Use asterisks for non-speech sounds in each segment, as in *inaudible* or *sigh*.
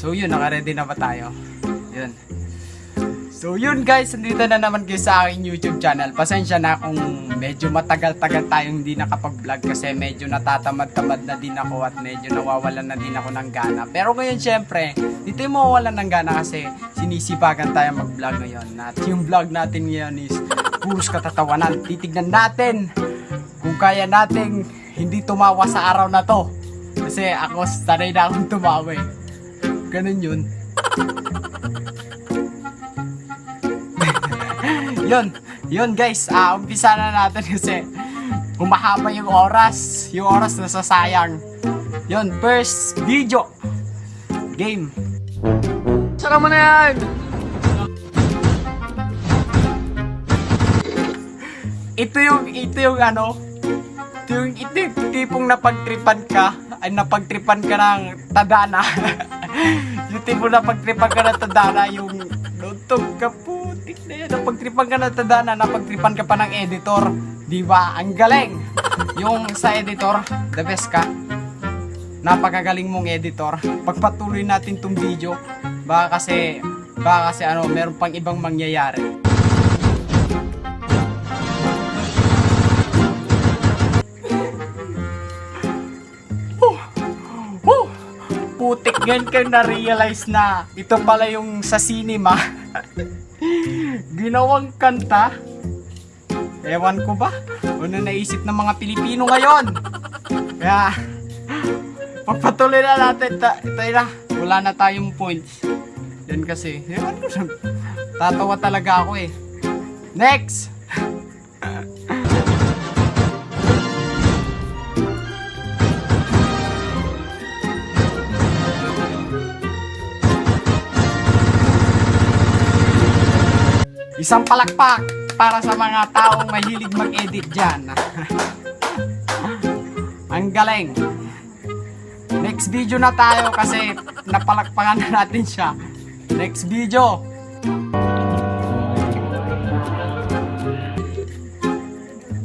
So yun, naka-ready na ba tayo? Yun. So yun guys, nandito na naman kayo sa aking YouTube channel. Pasensya na kung medyo matagal-tagal tayong hindi nakapag-vlog kasi medyo natatamad-tamad na din ako at medyo nawawalan na din ako ng gana. Pero ngayon syempre, dito yung mawawalan ng gana kasi sinisipagan tayo mag-vlog ngayon. At yung vlog natin ngayon is puros katatawanan. Titignan natin kung kaya nating hindi tumawa sa araw na to. Kasi ako sanay na akong tumawa eh. Ganun yun. yun, yun guys, ah umpisa na natin kasi humahaba yung oras. Yung oras na sasayang. Yun, first video. Game. Saka mo na yan! Ito yung, ito yung ano, ito yung, ito yung tipong napagtripan ka, ay napagtripan ka ng tadana. *laughs* yung tipong napagtripan ka ng tadana, yung luntog ka putik na yan. Napagtripan ka ng tadana, napagtripan ka pa ng editor. Di ba? Ang galing! Yung sa editor, the best ka. Napakagaling mong editor. Pagpatuloy natin tong video, baka kasi, baka kasi ano, meron pang ibang mangyayari. Gan ka na-realize na ito pala yung sa cinema. *laughs* Ginawang kanta. Ewan ko ba? Ano naisip ng mga Pilipino ngayon? Kaya, pagpatuloy na natin. Ta tayo na, wala na tayong points. Yan kasi, ewan ko. Tatawa talaga ako eh. Next! Isang palakpak para sa mga taong mahilig mag-edit dyan. *laughs* Ang galing. Next video na tayo kasi napalakpakan na natin siya. Next video.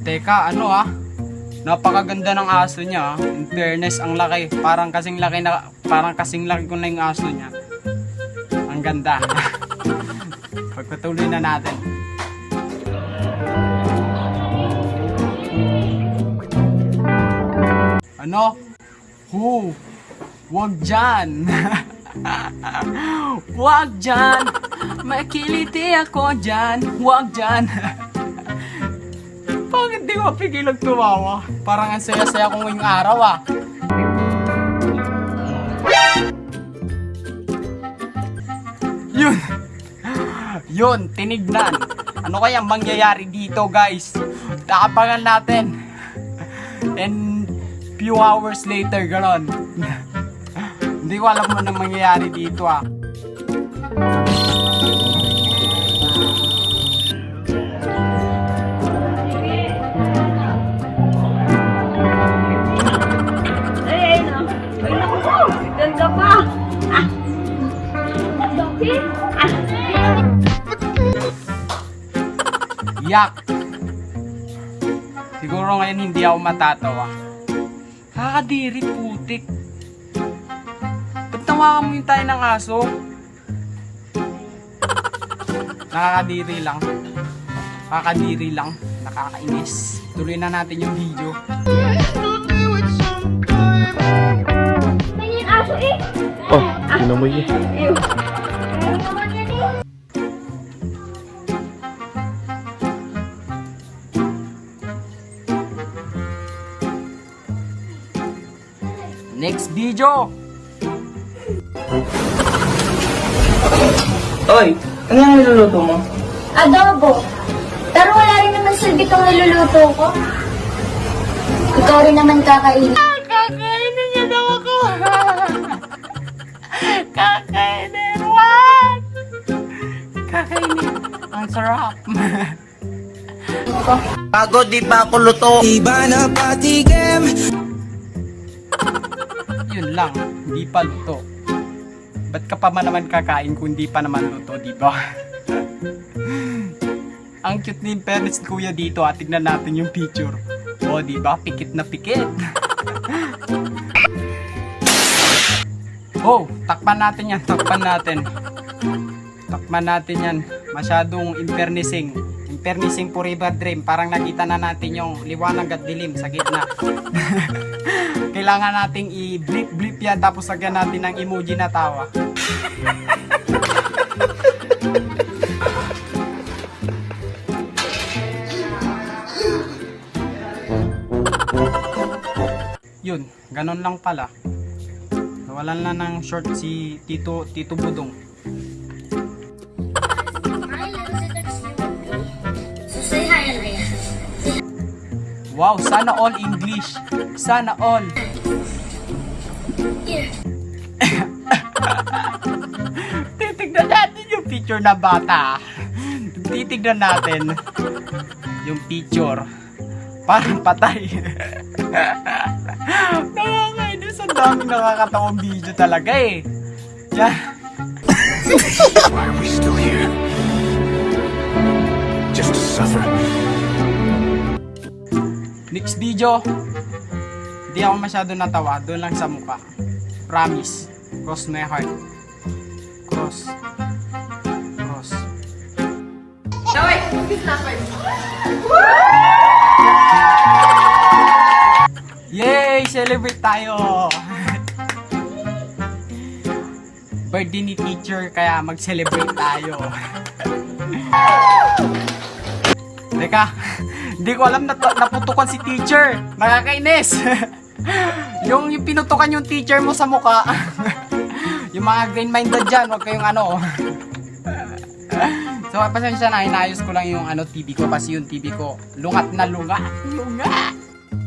Teka, ano ah? Napakaganda ng aso niya. ah. In fairness, ang laki. Parang kasing laki na parang kasing laki ko na yung aso niya. Ang ganda. *laughs* Pagpatuloy na natin. Ano? Hu! Huwag dyan! *laughs* Huwag dyan! Makiliti ako dyan! Huwag dyan! *laughs* Bakit di mo pigilang tumawa? Parang ang saya-saya ko ngayong araw ah. Yun, tinignan. Ano kaya mangyayari dito guys? Takapangan natin. And few hours later, ganon. *laughs* Hindi ko alam mo na mangyayari dito ah. Yak! Siguro ngayon hindi ako matatawa. Kakadiri putik. Ba't tawakan mo yung tayo ng aso? Nakakadiri lang. Kakadiri lang. Nakakainis. Tuloy na natin yung video. Eh. Oh, inamoy niya. Next video! Oy, ano yung niluluto mo? Adobo. Pero wala rin naman silbi itong niluluto ko. Ikaw rin naman kakainin. Kakainin niya daw ako! *laughs* Kakainin! What? Kakainin. Ang sarap. Pagod di pa ako luto. Iba na patigem Yun lang. Hindi pa luto. Ba't ka pa man naman kakain kung di pa naman luto, di ba? *laughs* Ang cute ni parents kuya dito at tignan natin yung picture. O, di ba? Pikit na pikit. *laughs* Oh, takpan natin yan, takpan natin. Takpan natin yan. Masyadong impernising. Impernising forever dream. Parang nakita na natin yung liwanag at dilim sa gitna. *laughs* Kailangan nating i-blip-blip yan tapos lagyan natin ng emoji na tawa. *laughs* Yun, ganun lang pala. Nawalan na ng short si Tito Tito Budong. Wow, sana all English. Sana all. Here. *laughs* Titignan natin yung picture na bata. Titignan natin yung picture. Parang patay. *laughs* Nakakainis. Ang daming nakakatawang video talaga eh. Yan. Why are we still here? Just to suffer. Next video, hindi ako masyado natawa. Doon lang sa mukha. Promise. Cross my heart. Cross. Cross. Yay! Celebrate tayo! Birthday ni teacher, kaya mag-celebrate tayo. Teka, hindi ko alam na naputukan si teacher. Nakakainis. *laughs* yung, yung pinutukan yung teacher mo sa mukha. *laughs* yung mga green-minded dyan, huwag kayong ano. *laughs* so, pasensya na, inayos ko lang yung ano TV ko kasi yung TV ko lungat na lungat. Lungat!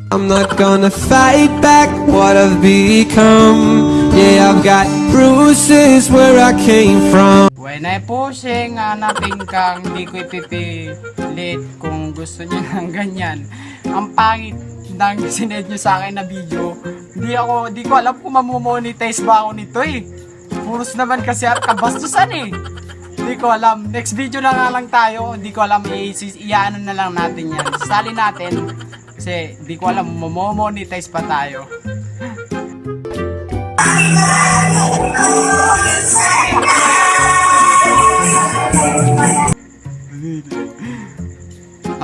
I'm not gonna fight back what I've become. Yeah, I've got bruises where I came from. When I pushing, hanapin kang di ko ipipilit kung gusto niyo *laughs* ng ganyan. Ang pangit ng sined nyo sa akin na video. Di ako, di ko alam kung mamomonetize ba ako nito eh. Puros naman kasi at kabastusan eh. Di ko alam. Next video na nga lang tayo. Di ko alam, iyaano na lang natin yan. Sali natin. Kasi di ko alam, mamomonetize pa tayo. *laughs*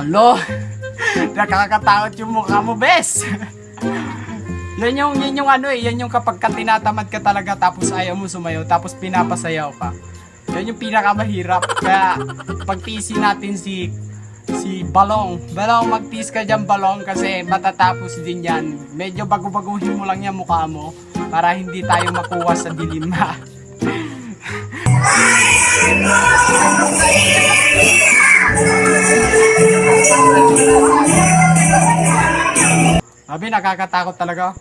Alo, nakakatakot yung mukha mo, bes. yan yung, yan yung ano eh, yan yung kapag ka tinatamad ka talaga tapos ayaw mo sumayaw, tapos pinapasayaw ka. Yan yung pinakamahirap. Kaya pagtiisin natin si si Balong. Balong, magtiis ka dyan, Balong, kasi matatapos din yan. Medyo bago-baguhin mo lang yung mukha mo para hindi tayo makuha sa dilim ha. Sabi, nakakatakot talaga.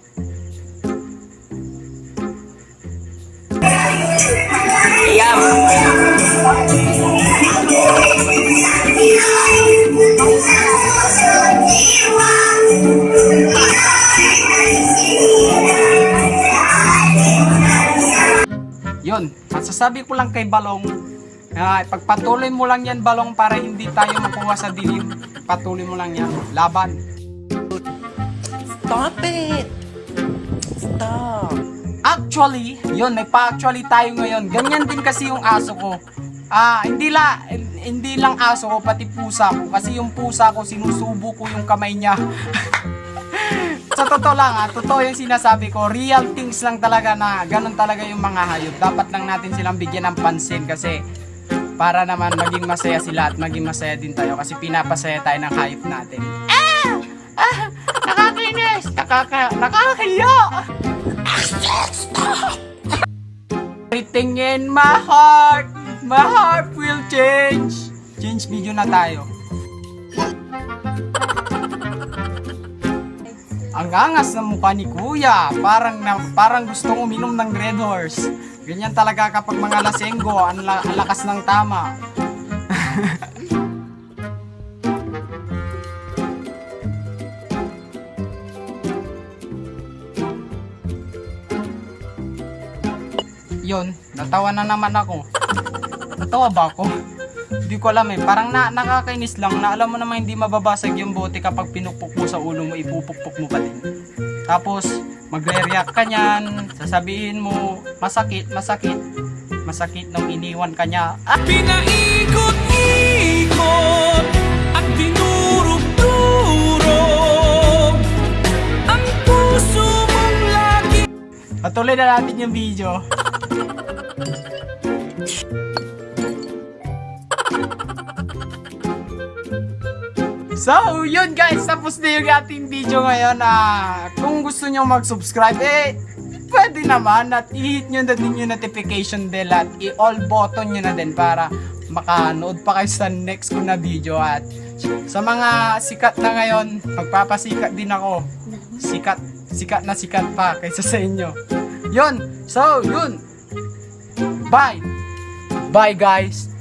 Yun, masasabi ko lang kay Balong, na pagpatuloy mo lang yan Balong para hindi tayo makuha sa dilim. Patuloy mo lang yan. Laban. Stop it! Stop! Actually, yun, may pa-actually tayo ngayon. Ganyan din kasi yung aso ko. Ah, hindi la hindi lang aso ko, pati pusa ko. Kasi yung pusa ko, sinusubo ko yung kamay niya. *laughs* sa totoo lang ah, totoo yung sinasabi ko. Real things lang talaga na ganun talaga yung mga hayop. Dapat lang natin silang bigyan ng pansin kasi para naman maging masaya sila at maging masaya din tayo kasi pinapasaya tayo ng hayop natin. Ah! Ah! Nakakainis! Nakaka nakakahiya! Everything in my heart, my heart will change. Change video na tayo. Ang angas ng mukha ni Kuya, parang na, parang gustong uminom ng Red Horse. Ganyan talaga kapag mga lasenggo, ang, la- lakas ng tama. *laughs* Yon, natawa na naman ako. Natawa ba ako? Hindi ko alam eh. Parang na, nakakainis lang na alam mo naman hindi mababasag yung bote kapag pinupok mo sa ulo mo, ipupukpok mo pa din. Tapos, magre-react ka niyan, sasabihin mo, masakit, masakit, masakit nung iniwan ka niya. Ah, Pinaikot-ikot at dinurog-durog Ang puso mong lagi patuloy na natin yung video. *laughs* So, yun guys, tapos na yung ating video ngayon. Ah, kung gusto nyo mag-subscribe, eh, pwede naman at i-hit nyo na din yung notification bell at i-all button nyo na din para makanood pa kayo sa next ko na video at sa mga sikat na ngayon, magpapasikat din ako. Sikat, sikat na sikat pa kaysa sa inyo. Yun, so, yun. Bye. Bye guys.